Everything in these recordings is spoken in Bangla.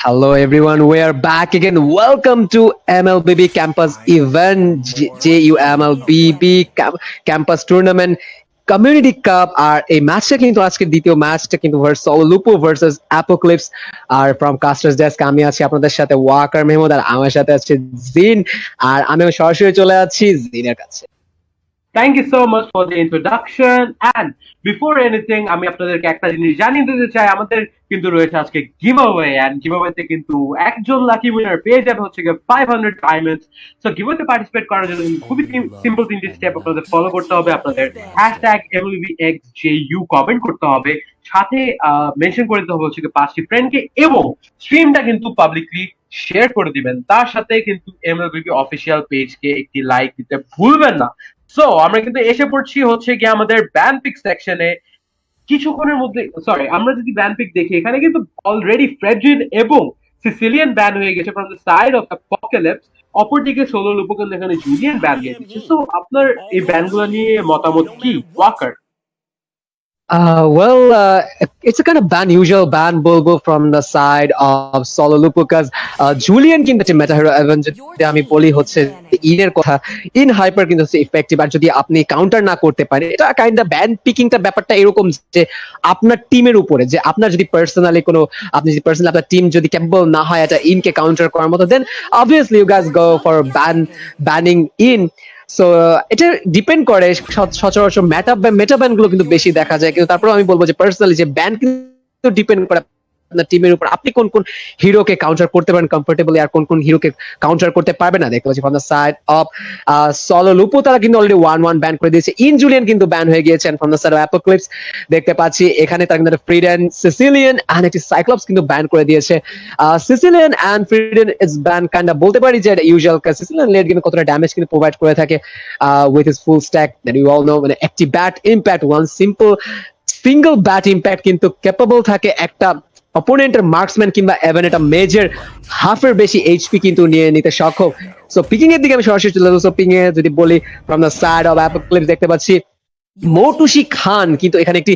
Hello everyone, we are back again. Welcome to MLBB Campus event, JUMLBB Cam- Campus Tournament. Community cup আর এই ম্যাচটা কিন্তু আজকে দ্বিতীয় ম্যাচটা কিন্তু লুপো ভার্সেস অ্যাপোক্লিপস আর ফ্রম কাস্টার্স ডেস্ক আমি আছি আপনাদের সাথে ওয়াকার মেহমুদ আর আমার সাথে আছে জিন আর আমি সরাসরি চলে যাচ্ছি জিনের কাছে। Thank you so much for the introduction and before anything আমি আপনাদেরকে একটা জিনিস জানিয়ে দিতে চাই। আমাদের কিন্তু রয়েছে আজকে গিভ অ্যাওয়ে গিভ অ্যাওয়েতে কিন্তু একজন লাকি উইনার পেয়ে যাবে হচ্ছে গিয়ে five hundred diamonds so give অ্যাওয়েতে participate করার জন্য খুবই সিম্পল তিনটি স্টেপ আপনাদের ফলো করতে হবে। আপনাদের কমেন্ট করতে হবে। সাথে মেনশন করে দিতে হবে হচ্ছে পাঁচটি ফ্রেন্ডকে এবং স্ট্রিমটা কিন্তু পাবলিকলি শেয়ার করে দিবেন। তার সাথে কিন্তু এমএলবি অফিসিয়াল পেজকে একটি লাইক দিতে ভুলবেন না। সো আমরা কিন্তু এসে পড়ছি হচ্ছে গিয়ে আমাদের ব্যানপিক সেকশনে কিছুক্ষণের মধ্যে সরি আমরা যদি ব্যানপিক দেখি, এখানে কিন্তু অলরেডি ফ্রেডরিন এবং সিসিলিয়ান ব্যান হয়ে গেছে from the side of the Apocalypse অপরদিকে সোলো লুপোকেন এখানে জুলিয়ান ব্যান গেছে। সো আপনার এই ব্যানগুলো নিয়ে মতামত কি? Waker Uh, well, uh, it's a kind of unusual ban bulbo from the side of Solo Lupo because uh, Julian কিন্তু একটা মেটা হিরো এবং আমি বলি হচ্ছে ইনের কথা ইন হাইপার কিন্তু হচ্ছে ইফেক্টিভ আর যদি আপনি কাউন্টার না করতে পারেন এটা কাইন্ড অফ ব্যান পিকিংটা ব্যাপারটা এরকম যে আপনার টিমের উপরে যে আপনার যদি পার্সোনালি কোনো আপনি যদি পার্সোনালি আপনার টিম যদি ক্যাপেবল না হয় এটা ইনকে কাউন্টার করার মতো then obviously you guys go for ban banning in so এটা ডিপেন্ড করে সচরাচর মেটা মেটা ব্যান্ডগুলো কিন্তু বেশি দেখা যায়। কিন্তু তারপরে আমি বলব যে পার্সোনালি যে ব্যান্ড কিন্তু ডিপেন্ড করে আপনার টিমের উপর। আপনি কোন কোন হিরোকে কাউন্টার করতে পারেন কমফোর্টেবলি আর কোন কোন হিরোকে কাউন্টার করতে পারবে না? দেখতে পাচ্ছি from the side of Solo Lupo তারা কিন্তু অলরেডি ওয়ান ওয়ান ব্যান করে দিয়েছে। ইন জুলিয়ান কিন্তু ব্যান হয়ে গিয়েছেন from the side of Apocalypse দেখতে পাচ্ছি, এখানে তারা কিন্তু ফ্রিডেন সিসিলিয়ান অ্যান্ড একটি সাইক্লপস কিন্তু ব্যান করে দিয়েছে। Cecilion and Fredrinn is ban kind বলতে পারি যে ইউজুয়াল সিসিলিয়ান লেট গেমে কতটা ড্যামেজ কিন্তু প্রোভাইড করে থাকে with his full stack that you all know মানে একটি bat impact one simple single bat impact কিন্তু ক্যাপেবল থাকে একটা অপোনেন্টের মার্কসম্যান কিংবা এভেন এটা মেজর হাফের বেশি এইচপি কিন্তু নিয়ে নিতে সক্ষম। সো পিকিং এর দিকে আমি সরাসরি চলে যাব। পিং এ যদি বলি from the side of Apocalypse দেখতে পাচ্ছি, মৌটুসি খান কিন্তু এখানে একটি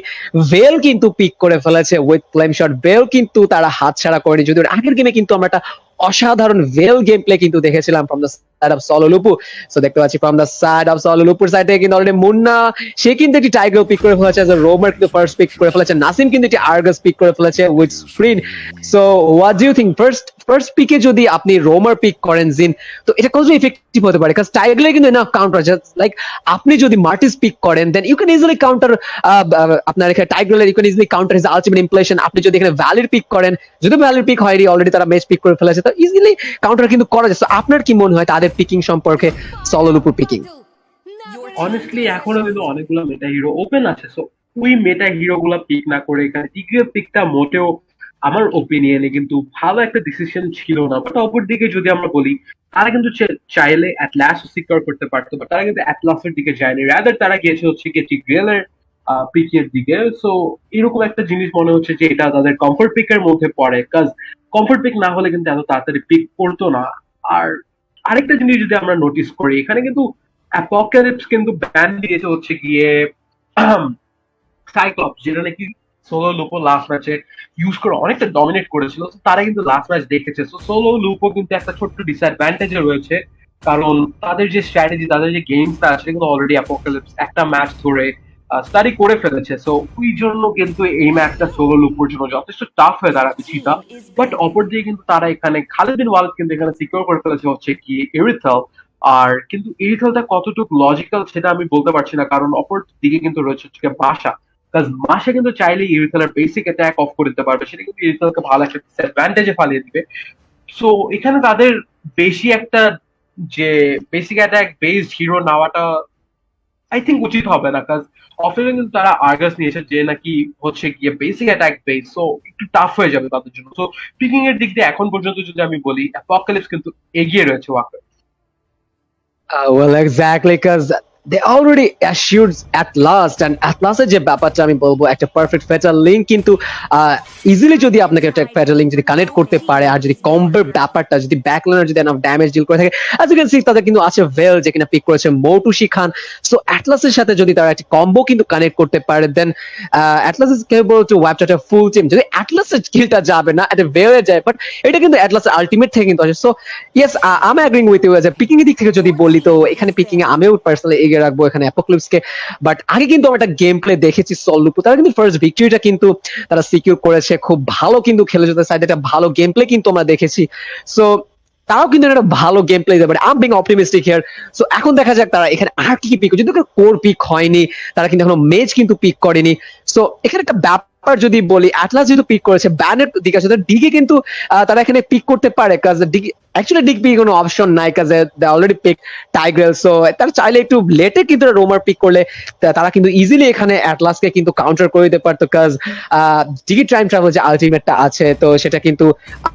ভেল কিন্তু পিক করে ফেলেছে উইথ ক্লাইম শট ভেল কিন্তু তারা হাত ছাড়া করেনি যদি আগের গেমে কিন্তু আমরা একটা অসাধারণ ভেল গেম প্লে কিন্তু দেখেছিলাম from the side of Sololupu so দেখতে পাচ্ছি ফ্রম দ্য সাইড অফ সলোলুপুর সাইড থেকে কিন্তু অলরেডি মুন্না, সে কিন্তু একটি টাইগার পিক করে ফেলেছে। রোমার কিন্তু ফার্স্ট পিক করে ফেলেছে। নাসিম কিন্তু একটি আর্গাস পিক করে ফেলেছে with screen so what do you think first first পিকে যদি আপনি রোমার পিক করেন জিন তো এটা কতটা ইফেক্টিভ হতে পারে? কারণ টাইগার কিন্তু এনাফ কাউন্টার লাইক আপনি যদি মার্টিস পিক করেন then you can easily counter আপনার এখানে tiger you can easily counter his ultimate implosion আপনি যদি এখানে ভ্যালির পিক করেন, যদি ভ্যালির পিক হয়নি অলরেডি তারা ম্যাচ পিক করে ফেলেছে। তো ইজিলি কাউন্টার কিন্তু করা যাচ্ছে আপনার কি মনে হয় তাদের পিকিং সম্পর্কে? সলোর উপর পিকিং অনেস্টলি এখনও কিন্তু অনেকগুলো মেটা হিরো ওপেন আছে। সো ওই মেটা হিরো গুলা পিক না করে এখানে টিকিও পিকটা মোটেও আমার ওপিনিয়নে কিন্তু ভালো একটা ডিসিশন ছিল না। বাট অপর দিকে যদি আমরা বলি, তারা কিন্তু চাইলে অ্যাটলাস সিকিউর করতে পারতো বাট তারা কিন্তু অ্যাটলাসের দিকে যায়নি। রাদার তারা গিয়েছে হচ্ছে কি টিগ্রিয়ালের পিকের দিকে। সো এরকম একটা জিনিস মনে হচ্ছে যে এটা তাদের কমফোর্ট পিকের মধ্যে পড়ে। কাজ কমফোর্ট পিক না হলে কিন্তু এত তাড়াতাড়ি পিক করতো না। আর আরেকটা জিনিস যদি আমরা নোটিস করি, এখানে কিন্তু অ্যাপোক্যালিপস কিন্তু ব্যান দিয়েছে হচ্ছে গিয়ে সাইক্লপস যেটা নাকি সোলো লুপো লাস্ট ম্যাচে ইউজ করে অনেকটা ডমিনেট করেছিল। তারা কিন্তু লাস্ট ম্যাচ দেখেছে। সো সোলো লুপো কিন্তু একটা ছোট্ট ডিসঅ্যাডভান্টেজে রয়েছে। কারণ তাদের যে স্ট্র্যাটেজি তাদের যে গেমসটা আছে কিন্তু অলরেডি অ্যাপোক্যালিপস একটা ম্যাচ ধরে স্টাডি করে ফেলেছে। সো ওই জন্য কিন্তু এই ম্যাচটা সোলো লুপোর জন্য যথেষ্ট টাফ হয়ে দাঁড়াবে চিতা বাট অপর দিকে কিন্তু তারা এখানে খালেদিন ওয়ালদ কিন্তু এখানে সিকিউর করে ফেলেছে হচ্ছে কি এরিথেল আর কিন্তু এরিথেলটা কতটুকু লজিক্যাল সেটা আমি বলতে পারছি না, কারণ অপর দিকে কিন্তু রয়েছে হচ্ছে বাসা। মাসে কিন্তু চাইলে ইরিথেলের বেসিক অ্যাটাক অফ করে দিতে পারবে, সেটা কিন্তু ইরিথেলকে ভালো একটা ডিসঅ্যাডভান্টেজে ফালিয়ে দিবে। সো এখানে তাদের বেশি একটা যে বেসিক অ্যাটাক বেসড হিরো নেওয়াটা আই থিঙ্ক উচিত হবে না কাজ অফিসে কিন্তু তারা আর্গাস নিয়েছে যে নাকি হচ্ছে গিয়ে বেসিক অ্যাটাক বেস সো একটু টাফ হয়ে যাবে তাদের জন্য। সো পিকিং এর দিক দিয়ে এখন পর্যন্ত যদি আমি বলি অ্যাপোকালিপস কিন্তু এগিয়ে রয়েছে ওয়াকার well, exactly, because they already at last and at লাস্টের যে ব্যাপারটা আমি বলব, একটা পারফেক্ট ফেটার লিঙ্ক কিন্তু ইজিলি যদি আপনাকে একটা ফেটার লিঙ্ক যদি কানেক্ট করতে পারে, আর যদি ব্যাপারটা, যদি ব্যাকলাইনার যদি এনাফ ড্যামেজ ডিল করে থাকে অ্যাজ ইউ ক্যান সি তাদের কিন্তু আছে ভেল যে কিনা পিক করেছে খান। সো অ্যাটলাসের সাথে যদি তারা একটা কম্বো কিন্তু কানেক্ট করতে পারে দেন অ্যাটলাস কেবল টু ফুল টিম যদি অ্যাটলাসের স্কিলটা যাবে না এটা যায় বাট এটা কিন্তু অ্যাটলাসের আলটিমেট থেকে কিন্তু আসে। সো ইয়েস আমি অ্যাগ্রিং উইথ ইউ পিকিং দিক থেকে যদি বলি, তো এখানে পিকিং আমিও পার্সোনালি এগিয়ে রাখব এখানে অ্যাপোক্লিপসকে বাট আগে কিন্তু আমরা একটা গেম প্লে দেখেছি সল্লুপু তারা কিন্তু ফার্স্ট ভিক্টরিটা কিন্তু তারা সিকিউর করেছে। খুব ভালো কিন্তু খেলে যেতে সাইড একটা ভালো গেম প্লে কিন্তু আমরা দেখেছি। সো তারাও কিন্তু একটা ভালো গেম প্লে পারে um being optimistic here so এখন দেখা যাক তারা এখানে আর কি পিক যদি কোর পিক হয়নি, তারা কিন্তু এখনও মেজ কিন্তু পিক করেনি। সো এখানে একটা ব্যাপার যদি বলি অ্যাটলাস যেহেতু পিক করেছে ব্যানের দিকে আছে ডিগে কিন্তু তারা এখানে পিক করতে পারে। কাজ অ্যাকচুয়ালি ডিগ পিক কোনো অপশন নাই কাজ they already pick Tigreal so তারা চাইলে একটু লেটে কিন্তু রোমার পিক করলে তারা কিন্তু ইজিলি এখানে অ্যাটলাসকে কিন্তু কাউন্টার করে দিতে পারতো কাজ ডিগি টাইম ট্রাভেল যে আলটিমেটটা আছে, তো সেটা কিন্তু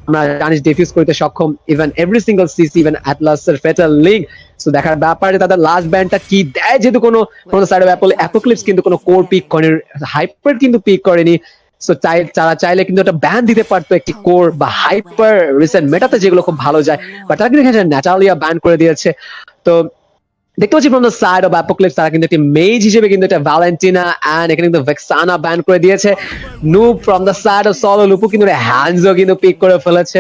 আমরা জানি ডিফিউজ করতে সক্ষম even every single CC even অ্যাটলাসের fatal link so দেখার ব্যাপারে তাদের লাস্ট ব্যান্ডটা কি দেয়, যেহেতু কোনো কোনো সাইড অ্যাপল অ্যাপোক্লিপস কিন্তু কোনো কোর পিক করেনি হাইপার কিন্তু পিক করেনি সো চাই তারা চাইলে কিন্তু একটা ব্যান দিতে পারতো একটি কোর বা হাইপার রিসেন্ট মেটাতে যেগুলো খুব ভালো যায়। বাট তারা কিন্তু ন্যাটালিয়া ন্যাচারালিয়া ব্যান করে দিয়েছে। তো দেখতে পাচ্ছি from the side of Apocalypse তারা কিন্তু একটি মেজ হিসেবে কিন্তু একটা ভ্যালেন্টিনা অ্যান্ড এখানে কিন্তু ভেক্সানা ব্যান করে দিয়েছে। নু from the side of Solo Lupo কিন্তু হ্যান্ডজও কিন্তু পিক করে ফেলেছে।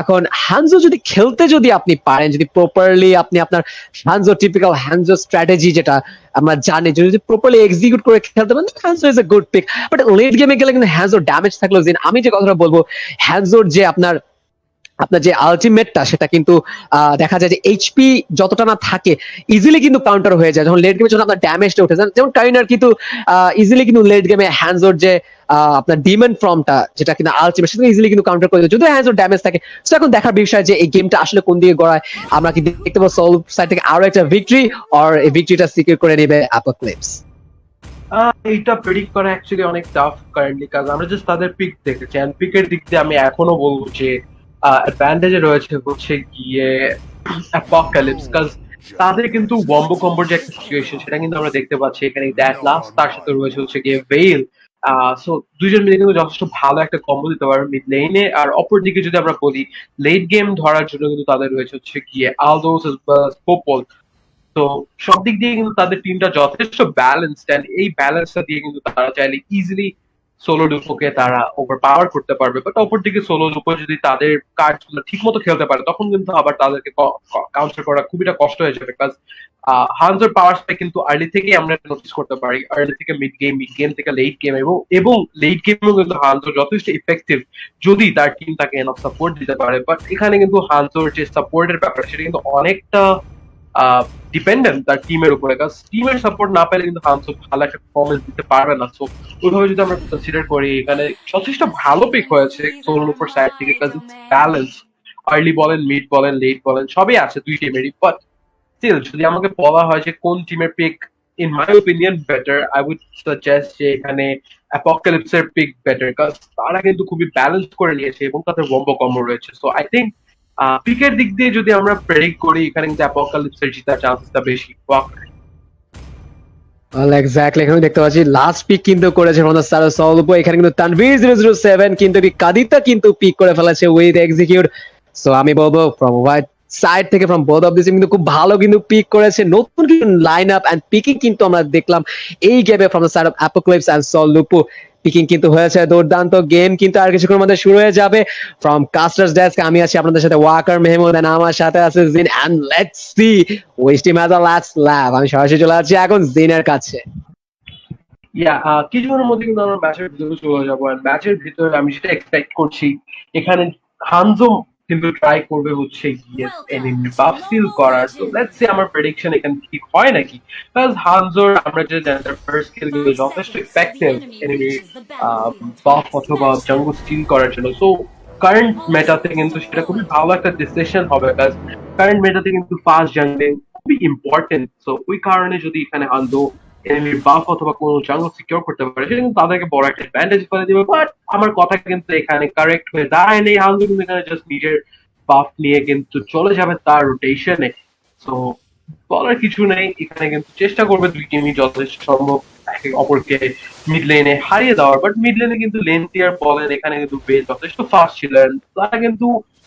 এখন হ্যান্ডজো যদি খেলতে যদি আপনি পারেন, যদি প্রপারলি আপনি আপনার হ্যান্ডজো টিপিক্যাল হ্যান্ডজো স্ট্র্যাটেজি যেটা আমরা জানি, যদি প্রপারলি এক্সিকিউট করে খেলতে পারেন Hanzo is a good pick but late গেমে গেলে কিন্তু হ্যান্ডজোর ড্যামেজ থাকলেও দিন আমি যে কথাটা বলব হ্যান্ডজোর যে আপনার আপনার যে আলটিমেটটা সেটা কিন্তু দেখা যায় যে এইচপি যতটা না থাকে ইজিলি কিন্তু কাউন্টার হয়ে যায়। যখন লেট গেমে যখন আপনার ড্যামেজটা উঠে যায় যেমন কাইনার কিন্তু ইজিলি কিন্তু লেট গেমে হ্যান্ডজোর যে আপনার ডিমন ফর্মটা যেটা কিন্তু আলটিমেট সেটা ইজিলি কিন্তু কাউন্টার করে দেয়। যদিও হ্যান্ডজোর ড্যামেজ থাকে তো এখন দেখার বিষয় যে এই গেমটা আসলে কোন দিকে গড়ায় আমরা কি দেখতে পাবো? সোল সাইড থেকে আরও একটা ভিক্টরি আর এই ভিক্টরিটা সিকিউর করে নেবে অ্যাপোক্লিপস আহ, এইটা প্রেডিক্ট করা অ্যাকচুয়ালি অনেক টাফ কারেন্টলি কারণ আমরা জাস্ট তাদের পিক দেখেছি। এন্ড পিকের দিক দিয়ে আমি এখনও বলব যে অ্যাডভান্টেজে রয়েছে হচ্ছে গিয়ে অ্যাপোকালিপস কাজ তাদের কিন্তু বম্বো কম্বোর যে একটা সিচুয়েশন সেটা কিন্তু আমরা দেখতে পাচ্ছি এখানে দ্যাট লাস্ট তার সাথে রয়েছে হচ্ছে গিয়ে ভেইল সো দুইজন মিলে কিন্তু যথেষ্ট ভালো একটা কম্বো দিতে পারবে মিড লেনে আর অপর দিকে যদি আমরা বলি লেট গেম ধরার জন্য কিন্তু তাদের রয়েছে হচ্ছে গিয়ে আলদোস পোপল তো সব দিক দিয়ে কিন্তু তাদের টিমটা যথেষ্ট ব্যালেন্সড এন্ড এই ব্যালেন্সটা দিয়ে কিন্তু তারা চাইলে ইজিলি সোলো লুপোকে তারা ওভার পাওয়ার করতে পারবে বাট অপরদিকে সোলো লুপো যদি তাদের কার্ড ঠিক মতো খেলতে পারে, তখন কিন্তু আবার তাদেরকে কাউন্টার করা খুবই কষ্ট হয়ে যাবে কাজ হানজোর পাওয়ার স্পেক কিন্তু আর্লি থেকেই আমরা নোটিস করতে পারি আর্লি থেকে মিড গেম মিড গেম থেকে লেট গেম এবং এবং লেট গেমেও কিন্তু হানজোর যথেষ্ট ইফেক্টিভ যদি তার টিম তাকে এনফ সাপোর্ট দিতে পারে বাট এখানে কিন্তু হানজোর যে সাপোর্টের ব্যাপার সেটা কিন্তু অনেকটা ডিপেন্ডেন্ট তার টিমের উপরে। কারণ টিমের সাপোর্ট না পেলে কিন্তু হানসো ভালো একটা পারফরমেন্স দিতে পারবে না। সো ওইভাবে যদি আমরা কনসিডার করি, এখানে যথেষ্ট ভালো পিক হয়েছে সোলোর উপর সাইড থেকে ব্যালেন্স আর্লি বলেন মিড বলেন লেট বলেন, সবই আছে দুই টিমেরই বাট স্টিল যদি আমাকে বলা হয় যে কোন টিমের pick in my opinion better I would suggest যে এখানে অ্যাপোকালিপসের পিক বেটার কারণ তারা কিন্তু খুবই ব্যালেন্স করে নিয়েছে এবং তাদের বম্ব কম্বো রয়েছে। সো আই থিঙ্ক পিকের দিক দিয়ে যদি আমরা প্রেডিক্ট করি এখানে কিন্তু অ্যাপোকালিপসের জেতার চান্সটা বেশি। Well, এখানে দেখতে পাচ্ছি লাস্ট পিক কিন্তু করেছে এখানে কিন্তু তানভীর সেভেন কিন্তু কাদিতা কিন্তু পিক করে ফেলেছে উইথ এক্সিকিউট সো আমি বলব ফ্রম হোয়াইট সাইড থেকে ফ্রম বোথ অফ দিস কিন্তু খুব ভালো কিন্তু পিক করেছে। নতুন লাইন আপ এন্ড পিকিং কিন্তু আমরা দেখলাম এই গেমে from the side of Apocalypse and Solo Lupo picking কিন্তু হয়েছে, দুর্দান্ত গেম কিন্তু আর কিছুক্ষণের মধ্যে শুরু হয়ে যাবে। ফ্রম কাস্টার্স ডেস্ক আমি আছি আপনাদের সাথে ওয়াকার মেহমুদ এন্ড আমার সাথে আছে জিন and let's see west team has a last laugh আমি সরাসরি চলে আসছি এখন জিনের কাছে। ইয়া কিছুক্ষণের মধ্যে কিন্তু আমরা ম্যাচের ভিতরে চলে যাব। ম্যাচের ভিতরে আমি যেটা এক্সপেক্ট করছি, এখানে হানজো কিন্তু ট্রাই করবে হচ্ছে গিয়ে এনিমি বাফ সিল করার। তো লেটস সি আমার প্রেডিকশন এখানে ঠিক হয় নাকি? প্লাস হানজোর আমরা যে জানি তার ফার্স্ট স্কিলগুলো যথেষ্ট ইফেক্টিভ এনিমি বাফ অথবা জঙ্গল স্টিল করার জন্য। সো কারেন্ট মেটাতে কিন্তু সেটা খুবই ভালো একটা ডিসিশন হবে। প্লাস কারেন্ট মেটাতে কিন্তু ফাস্ট জাঙ্গলিং খুবই ইম্পর্টেন্ট সো ওই কারণে যদি এখানে হানজো এনিমির বাফ অথবা কোনো জাঙ্গল সিকিউর করতে পারে সেটা কিন্তু তাদেরকে বড় একটা অ্যাডভান্টেজ করে দিবে বাট আমার কথা কিন্তু এখানে কারেক্ট হয়ে দাঁড়ায় নেই হানজো কিন্তু এখানে জাস্ট নিজের বাফ নিয়ে কিন্তু চলে যাবে তার রোটেশনে সো বলার কিছু নেই, এখানে কিন্তু চেষ্টা করবে দুই টিমই যথেষ্ট সম্ভব একে অপরকে মিড লেনে হারিয়ে দেওয়ার বাট মিড লেনে কিন্তু লেন ক্লিয়ার বলেন, এখানে কিন্তু বেশ যথেষ্ট ফাস্ট ছিলেন। তারা কিন্তু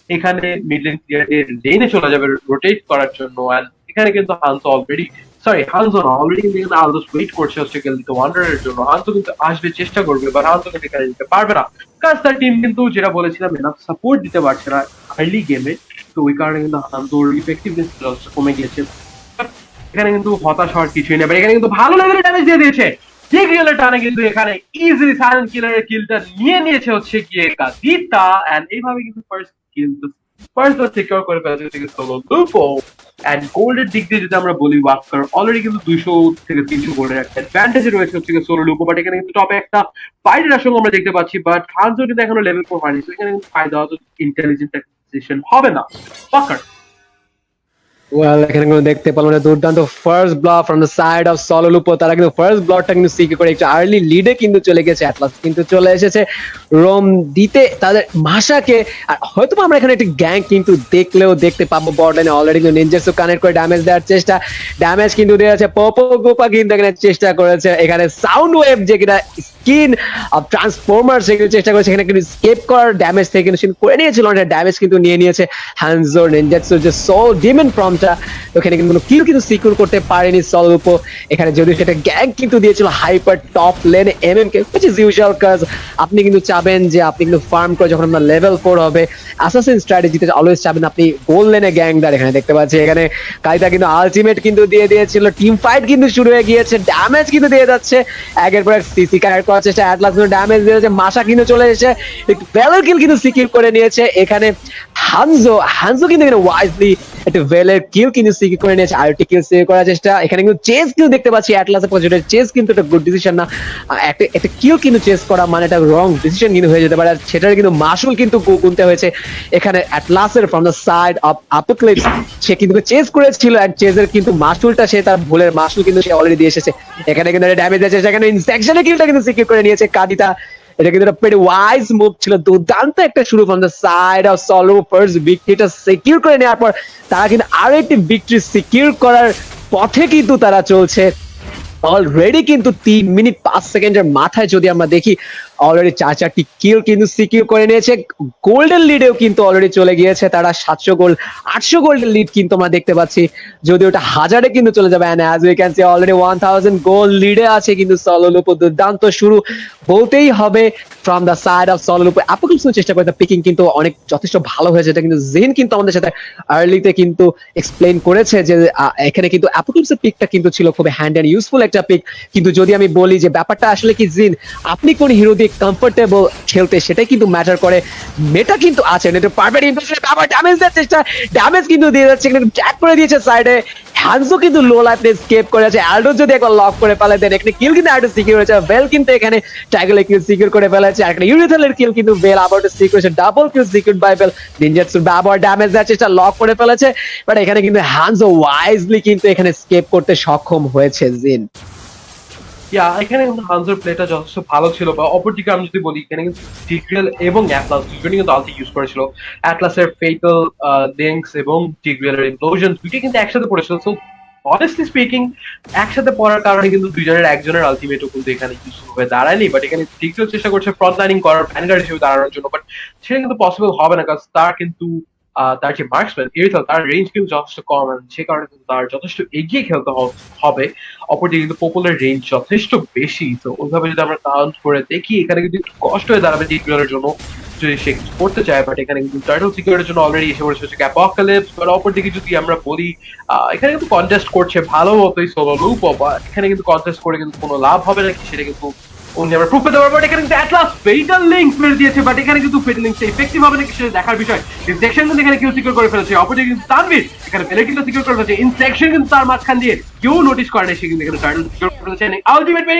এখানে মিড লেন ক্লিয়ারের লেনে চলে যাবে রোটেট করার জন্য এখানে কিন্তু হান্স অলরেডি সরি হানজো না অলরেডি এখানে আলদোস ওয়েট করছে হচ্ছে গেলদিতে ওয়ান্ডারের জন্য হানজো কিন্তু আসবে, চেষ্টা করবে বাট হানজো কিন্তু এখানে দিতে পারবে না। কাজ তার টিম কিন্তু, যেটা বলেছিলাম এনাফ সাপোর্ট দিতে পারছে না আর্লি গেমে তো ওই কারণে কিন্তু হানজোর ইফেক্টিভনেস কমে গিয়েছে। এখানে কিন্তু হতাশ হওয়ার কিছুই নেই এখানে কিন্তু ভালো লেভেলের ড্যামেজ দিয়ে দিয়েছে। যে কিলের টানে কিন্তু এখানে ইজিলি সাইলেন্ট কিলারের কিলটা নিয়ে নিয়েছে হচ্ছে গিয়ে কাদিতা এন্ড এইভাবে কিন্তু ফার্স্ট কিল ফার্স্ট সিকিউর করে ফেলছে সোলো লুপো এন্ড গোল্ডের দিক দিয়ে যদি আমরা বলি ওয়াকার অলরেডি কিন্তু দুইশো থেকে তিনশো গোল্ডের একটা অ্যাডভান্টেজ রয়েছে হচ্ছে সোলো লুকো বাট এখানে কিন্তু টপে একটা ফাইটের আসলে আমরা দেখতে পাচ্ছি বাট হানজো কিন্তু এখনও লেভেল ফোর হয়নি এখানে কিন্তু ফায়দা হতো ইন্টেলিজেন্ট হবে না। ওয়াকার ওয়েল এখানে কিন্তু দেখতে পেলাম যে দুর্দান্ত first blood from the side of Solo Lupo তারা কিন্তু ফার্স্ট ব্লকটা কিন্তু সিকে করে একটু আর্লি লিডে কিন্তু চলে গেছে অ্যাটলাস কিন্তু চলে এসেছে রোম দিতে তাদের আর হয়তো আমরা এখানে একটি গ্যাং কিন্তু দেখলেও দেখতে পাবো অলরেডি কিন্তু কানেক্ট করে ড্যামেজ দেওয়ার চেষ্টা। ড্যামেজ কিন্তু পপো গোপা কিন্তু এখানে চেষ্টা করেছে। এখানে সাউন্ড ওয়েভ যে কিনা স্কিন ট্রান্সফরমার সেগুলো চেষ্টা করেছে। এখানে কিন্তু স্কেপ করার ড্যামেজ থেকে কিন্তু করে নিয়েছিল। ড্যামেজ কিন্তু নিয়ে নিয়েছে হ্যান্সোর নিনজাসু যে ডিমেন ফর্মটা ওখানে কিন্তু কোনো কিল কিন্তু সিকিউর করতে পারেনি সলুপো এখানে যদিও সেটা গ্যাং কিন্তু দিয়েছিল হাইপার টপ লেনে M M K is usual কাজ আপনি কিন্তু চাবেন যে আপনি কিন্তু ফার্ম করে যখন আপনার লেভেল ফোর হবে অ্যাসাসিন স্ট্র্যাটেজিতে অলওয়েজ চাবেন আপনি গোল লেনে গ্যাংদার এখানে দেখতে পাচ্ছি এখানে কাইতা কিন্তু আলটিমেট কিন্তু দিয়ে দিয়েছিল টিম ফাইট কিন্তু শুরু হয়ে গিয়েছে ড্যামেজ কিন্তু দিয়ে যাচ্ছে। একের পর এক সিসি কারেক্ট করার চেষ্টা অ্যাটলাস কিন্তু ড্যামেজ দিয়েছে মাসা কিন্তু চলে এসেছে। একটু ভেলের কিল কিন্তু সিকিউর করে নিয়েছে। এখানে হানজো হানজো কিন্তু এখানে ওয়াইজলি একটা ভেলের কিল কিন্তু সিকিউর করে নিয়েছে আরেকটি কিল সিকিউর করার চেষ্টা। এখানে কিন্তু চেস কিল দেখতে পাচ্ছি অ্যাটলাসের পজিশনে চেস কিন্তু একটা গুড ডিসিশন না। একটা একটা কিল কিন্তু চেস করা মানে একটা রং ডিসিশন কিন্তু হয়ে যেতে পারে। আর সেটার কিন্তু মাসুল কিন্তু গুনতে হয়েছে। এখানে অ্যাটলাসের from the side of Apocalypse সে কিন্তু চেস করেছিল আর চেজের কিন্তু মাসুলটা সে তার ভুলের মাসুল কিন্তু সে অলরেডি দিয়ে এসেছে। এখানে কিন্তু ড্যামেজ আছে, সেখানে ইনসেকশনের কিলটা কিন্তু সিকিউর করে নিয়েছে কাদিতা। এটা কিন্তু একটা ওয়াইজ মুভ ছিল। দুর্দান্ত একটা শুরু from the side of Solo first ভিক্টরিটা secure করে নেওয়ার পর তারা কিন্তু আরও একটি ভিক্টরি সিকিউর করার পথে কিন্তু তারা চলছে। অলরেডি কিন্তু তিন মিনিট পাঁচ সেকেন্ডের মাথায় যদি আমরা দেখি অলরেডি চার চারটি কিল কিন্তু সিকিউর করে নিয়েছে। গোল্ডেন লিডেও কিন্তু অলরেডি চলে গিয়েছে তারা। সাতশো গোল্ড আটশো গোল্ডেন লিড কিন্তু আমরা দেখতে পাচ্ছি। যদি ওটা হাজারে কিন্তু চলে যাবে। And as we can see already one thousand gold লিডে আছে কিন্তু সলোলুপো দুর্দান্ত শুরু বলতেই হবে from the side of Solo Lupo Apocalypse চেষ্টা করে পিকিং কিন্তু অনেক যথেষ্ট ভালো হয়েছে। এটা কিন্তু জেন কিন্তু আমাদের সাথে আর্লিতে কিন্তু এক্সপ্লেন করেছে যে এখানে কিন্তু অ্যাপোক্লিপসের পিকটা কিন্তু ছিল খুব হ্যান্ড অ্যান্ড ইউজফুল একটা পিক কিন্তু যদি আমি বলি যে, ব্যাপারটা আসলে কি জিন আপনি কোন হিরো দিয়ে কমফোর্টেবল খেলতে, সেটাই কিন্তু ম্যাটার করে। মেটা কিন্তু আছে, এটা পারফেক্ট ইমপ্রেশন আবার ড্যামেজ দেওয়ার চেষ্টা ড্যামেজ কিন্তু দিয়ে যাচ্ছে, কিন্তু ট্যাগ করে দিয়েছে সাইডে হ্যান্সও কিন্তু লো লাইফ স্কেপ করে আছে। অ্যালডো যদি একবার লক করে ফেলে দেন এখানে কিল কিন্তু অ্যালডো সিকিউর হয়েছে। বেল কিন্তু এখানে ট্যাগলে কিল সিকিউর করে ফেলেছে। আর এখানে ইউরিথালের কিল কিন্তু বেল আবার সিকিউর হয়েছে। Double kill secure by Bell নিনজাটসু আবার ড্যামেজ দেওয়ার চেষ্টা লক করে ফেলেছে। বাট এখানে কিন্তু হ্যান্সও ওয়াইজলি কিন্তু এখানে স্কেপ করতে সক্ষম হয়েছে জিন ইয়া এখানে কিন্তু প্লেটা যথেষ্ট ভালো ছিল, বা অপরদিকে আমি যদি বলি, এখানে কিন্তু এবং অ্যাটলাস দুজনই কিন্তু ইউজ করেছিল। অ্যাটলাসের ফেটাল এবং কিন্তু একসাথে পড়েছিল। সো অনেস্টলি স্পিকিং একসাথে পড়ার কারণে কিন্তু দুজনের একজনের আলটিমেটও কিন্তু এখানে ইউজফুল হয়ে দাঁড়ায়নি। বাট এখানে টিগ্রেল চেষ্টা করছে ফ্রন্ট লাইনিং করার হিসেবে দাঁড়ানোর জন্য বাট সেটা কিন্তু পসিবল হবে না কারণ তার কিন্তু তার যে মার্কসম্যান এরিথাল তার রেঞ্জ কিন্তু যথেষ্ট কম সে কারণে কিন্তু তার যথেষ্ট এগিয়ে খেলতে হবে। অপরদিকে কিন্তু পপুলার রেঞ্জ যথেষ্ট বেশি। তো ওইভাবে যদি আমরা কাউন্ট করে দেখি, এখানে কিন্তু একটু কষ্ট হয়ে দাঁড়াবে টি টুয়েলের জন্য। যদি সে কিছু করতে চায় বাট এখানে কিন্তু টার্টল সিকিউরিটির জন্য অলরেডি এসে পড়েছে হচ্ছে অ্যাপোকালিপস বাট অপরদিকে যদি আমরা বলি এখানে কিন্তু কন্টেস্ট করছে ভালো মতোই সোলো লুপ বা এখানে কিন্তু কন্টেস্ট করে কিন্তু কোনো লাভ হবে নাকি, সেটা কিন্তু উনি আমরা প্রুফ কিন্তু অ্যাটলাস ফেটাল কিন্তু ফেটাল করে কিন্তু তানভীর কেউ নোটিস এখানে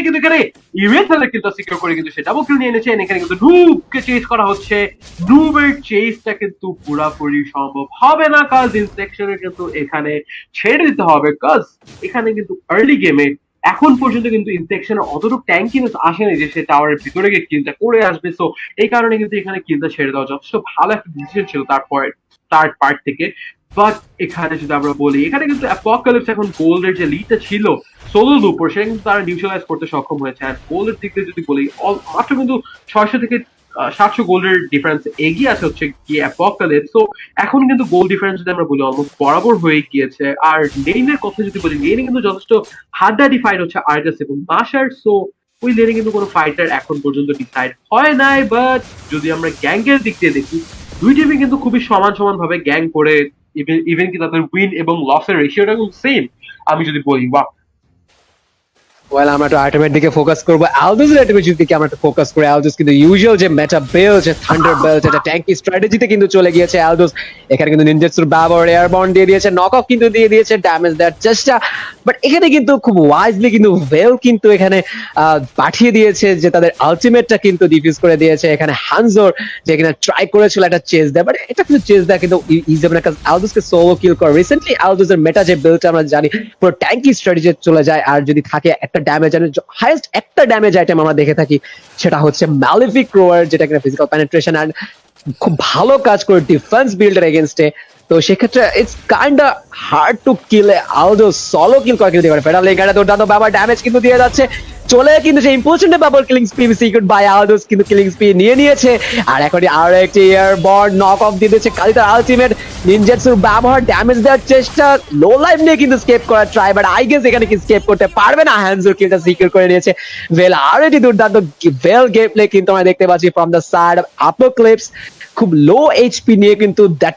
কিন্তু এখানে কিন্তু সিকিউর করে হচ্ছে। নুবের চেসটা কিন্তু পুরাপুরি সম্ভব হবে না কাজ ইনসেকশনের কিন্তু এখানে ছেড়ে দিতে হবে। কাজ এখানে কিন্তু আর্লি গেমে এখন পর্যন্ত কিন্তু ইনসেকশনের অতটুকু ট্যাঙ্ক কিন্তু আসেনি যে সে টাওয়ারের ভিতরে গিয়ে কিলটা করে আসবে। সো এই কারণে কিন্তু এখানে কিলটা ছেড়ে দেওয়া যথেষ্ট ভালো একটা ডিসিশন ছিল তারপরে স্টার্ট পার্ট থেকে। বাট এখানে যদি আমরা বলি, এখানে কিন্তু অ্যাপোকালিপস এখন গোল্ডের যে লিডটা ছিল সোলোর উপর সেটা কিন্তু তারা নিউট্রালাইজ করতে সক্ষম হয়েছে। আর গোল্ডের দিক যদি বলি মাত্র কিন্তু ছয়শো থেকে সাতশো গোল্ডের ডিফারেন্স এগিয়ে আছে হচ্ছে কি অ্যাপোকালিপস তো এখন কিন্তু গোল ডিফারেন্স যদি আমরা বলি অলমোস্ট বরাবর হয়ে গিয়েছে। আর নেইমের কথা যদি বলি নেইনে কিন্তু যথেষ্ট হাড্ডাডি ফাইট হচ্ছে আর্গাস এবং মাসার সো ওই লেনে কিন্তু কোনো ফাইটার এখন পর্যন্ত ডিসাইড হয় নাই। বাট যদি আমরা গ্যাংয়ের দিক দিয়ে দেখি, দুই টিমই কিন্তু খুবই সমান সমান ভাবে গ্যাং করে ইভেন কি তাদের উইন এবং লসের রেশিওটা কিন্তু সেম আমি যদি বলি বা ওয়েল আমরা একটু দিকে ফোকাস করব। দিকে আমরা একটু ফোকাস করি। কিন্তু ইউজুয়াল যে মেটা বেল যে থান্ডার বেল্ট এটা ট্যাঙ্কি স্ট্র্যাটেজিতে কিন্তু চলে গিয়েছে এখানে কিন্তু ব্যবহার দিয়ে দিয়েছে নক অফ কিন্তু দিয়ে দিয়েছে ড্যামেজ দেওয়ার চেষ্টা। বাট এখানে কিন্তু খুব ওয়াইজলি কিন্তু ভেল কিন্তু এখানে পাঠিয়ে দিয়েছে যে তাদের আলটিমেটটা কিন্তু ডিফিউজ করে দিয়েছে। এখানে যে ট্রাই করেছিল একটা চেস দেয়। বাট এটা কিন্তু চেস দেয় কিন্তু সোলো কিল করে। রিসেন্টলি মেটা যে বিলটা আমরা জানি, পুরো ট্যাঙ্কি স্ট্র্যাটেজি চলে যায়। আর যদি থাকে একটা ড্যামেজ হাইয়েস্ট একটা ড্যামেজ আইটেম আমরা দেখে থাকি, সেটা হচ্ছে ম্যালিফিক রোয়ার যেটা কিনা ফিজিক্যাল পেনিট্রেশন অ্যান্ড খুব ভালো কাজ করে ডিফেন্স বিল্ডার এগেনস্টে তো সেক্ষেত্রে it's kind hard to kill Aldous solo kill করে কিন্তু ফেডাল এখানে দুর্দান্ত বাবা ড্যামেজ কিন্তু দিয়ে যাচ্ছে। চলে কিন্তু সেই ইম্পর্টেন্ট ব্যাপার killing spree secure by Aldous কিন্তু কিলিং স্পি নিয়ে নিয়েছে। আর এখন আরও একটি এয়ার বর্ড নক অফ দিয়ে দিচ্ছে কালি তার আলটিমেট নিনজেটসুর ব্যবহার ড্যামেজ দেওয়ার চেষ্টা লো লাইফ নিয়ে কিন্তু স্কেপ করার ট্রাই বাট আই গেস এখানে কি স্কেপ করতে পারবে না? হ্যান্ডজুর কিলটা সিকিউর করে নিয়েছে। ভেল আরও একটি দুর্দান্ত ভেল গেম প্লে কিন্তু আমরা দেখতে পাচ্ছি from the side of Clips খুব লো এইচপি নিয়ে কিন্তু that